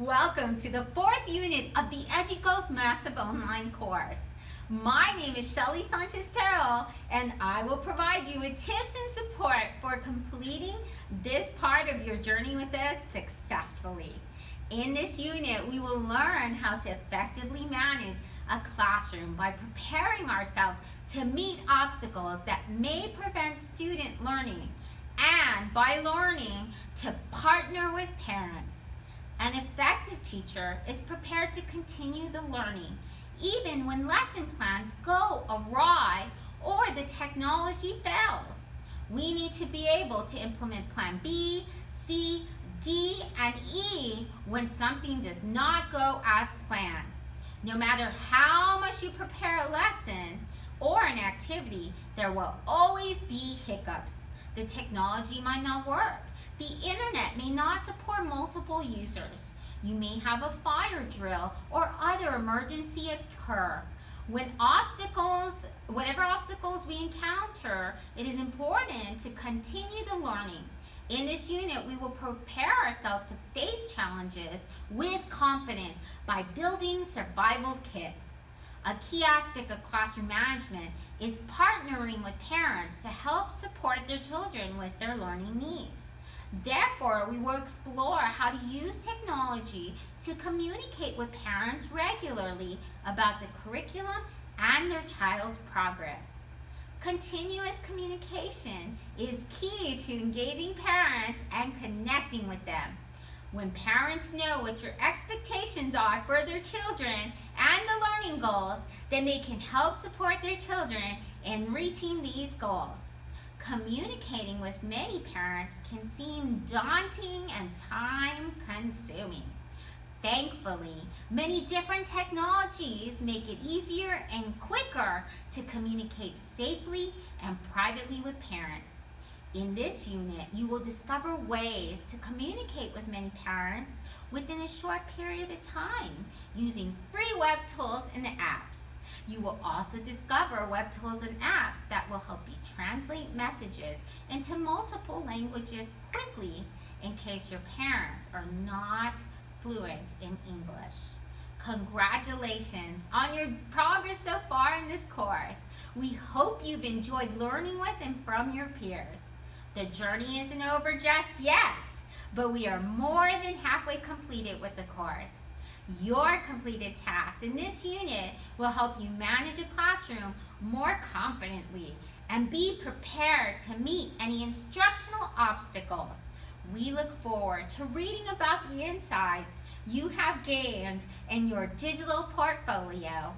Welcome to the fourth unit of the EduGoes Massive Online course. My name is Shelly Sanchez Terrell and I will provide you with tips and support for completing this part of your journey with us successfully. In this unit, we will learn how to effectively manage a classroom by preparing ourselves to meet obstacles that may prevent student learning and by learning to partner with parents. An effective teacher is prepared to continue the learning even when lesson plans go awry or the technology fails. We need to be able to implement plan B, C, D, and E when something does not go as planned. No matter how much you prepare a lesson or an activity, there will always be hiccups. The technology might not work. The internet may not support multiple users. You may have a fire drill or other emergency occur. When obstacles, whatever obstacles we encounter, it is important to continue the learning. In this unit, we will prepare ourselves to face challenges with confidence by building survival kits. A key aspect of classroom management is partnering with parents to help support their children with their learning needs. Therefore, we will explore how to use technology to communicate with parents regularly about the curriculum and their child's progress. Continuous communication is key to engaging parents and connecting with them. When parents know what your expectations are for their children and the learning goals, then they can help support their children in reaching these goals. Communicating with many parents can seem daunting and time consuming. Thankfully, many different technologies make it easier and quicker to communicate safely and privately with parents. In this unit, you will discover ways to communicate with many parents within a short period of time using free web tools and apps. You will also discover web tools and apps that will help you translate messages into multiple languages quickly in case your parents are not fluent in English. Congratulations on your progress so far in this course. We hope you've enjoyed learning with and from your peers. The journey isn't over just yet, but we are more than halfway completed with the course. Your completed tasks in this unit will help you manage a classroom more confidently and be prepared to meet any instructional obstacles. We look forward to reading about the insights you have gained in your digital portfolio.